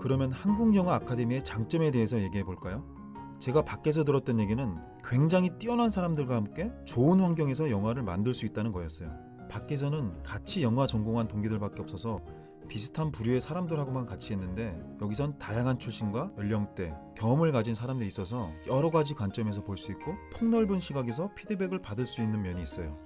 그러면 한국영화 아카데미의 장점에 대해서 얘기해 볼까요? 제가 밖에서 들었던 얘기는 굉장히 뛰어난 사람들과 함께 좋은 환경에서 영화를 만들 수 있다는 거였어요. 밖에서는 같이 영화 전공한 동기들밖에 없어서 비슷한 부류의 사람들하고만 같이 했는데 여기선 다양한 출신과 연령대, 경험을 가진 사람들이 있어서 여러 가지 관점에서 볼 수 있고 폭넓은 시각에서 피드백을 받을 수 있는 면이 있어요.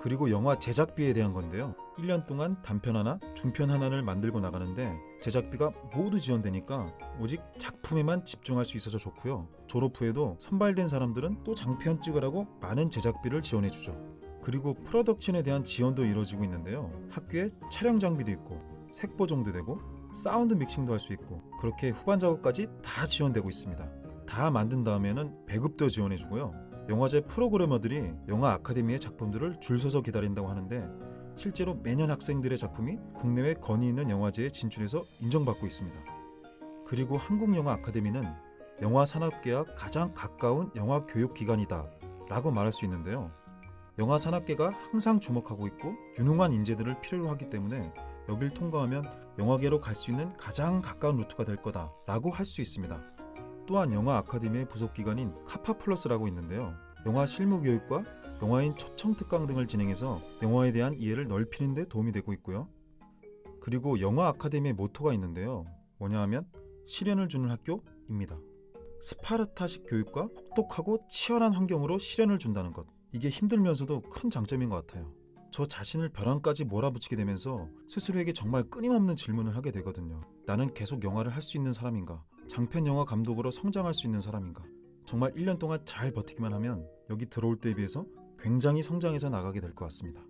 그리고 영화 제작비에 대한 건데요. 1년 동안 단편 하나, 중편 하나를 만들고 나가는데 제작비가 모두 지원되니까 오직 작품에만 집중할 수 있어서 좋고요. 졸업 후에도 선발된 사람들은 또 장편 찍으라고 많은 제작비를 지원해주죠. 그리고 프로덕션에 대한 지원도 이루어지고 있는데요. 학교에 촬영 장비도 있고 색 보정도 되고 사운드 믹싱도 할 수 있고 그렇게 후반 작업까지 다 지원되고 있습니다. 다 만든 다음에는 배급도 지원해주고요. 영화제 프로그래머들이 영화 아카데미의 작품들을 줄 서서 기다린다고 하는데 실제로 매년 학생들의 작품이 국내외 권위 있는 영화제에 진출해서 인정받고 있습니다. 그리고 한국영화 아카데미는 영화 산업계와 가장 가까운 영화 교육 기관이다 라고 말할 수 있는데요. 영화 산업계가 항상 주목하고 있고 유능한 인재들을 필요로 하기 때문에 여길 통과하면 영화계로 갈 수 있는 가장 가까운 루트가 될 거다 라고 할 수 있습니다. 또한 영화 아카데미의 부속 기관인 카파 플러스라고 있는데요. 영화 실무 교육과 영화인 초청 특강 등을 진행해서 영화에 대한 이해를 넓히는 데 도움이 되고 있고요. 그리고 영화 아카데미의 모토가 있는데요. 뭐냐 하면 시련을 주는 학교입니다. 스파르타식 교육과 혹독하고 치열한 환경으로 시련을 준다는 것. 이게 힘들면서도 큰 장점인 것 같아요. 저 자신을 벼랑까지 몰아붙이게 되면서 스스로에게 정말 끊임없는 질문을 하게 되거든요. 나는 계속 영화를 할 수 있는 사람인가? 장편 영화 감독으로 성장할 수 있는 사람인가? 정말 1년 동안 잘 버티기만 하면 여기 들어올 때에 비해서 굉장히 성장해서 나가게 될 것 같습니다.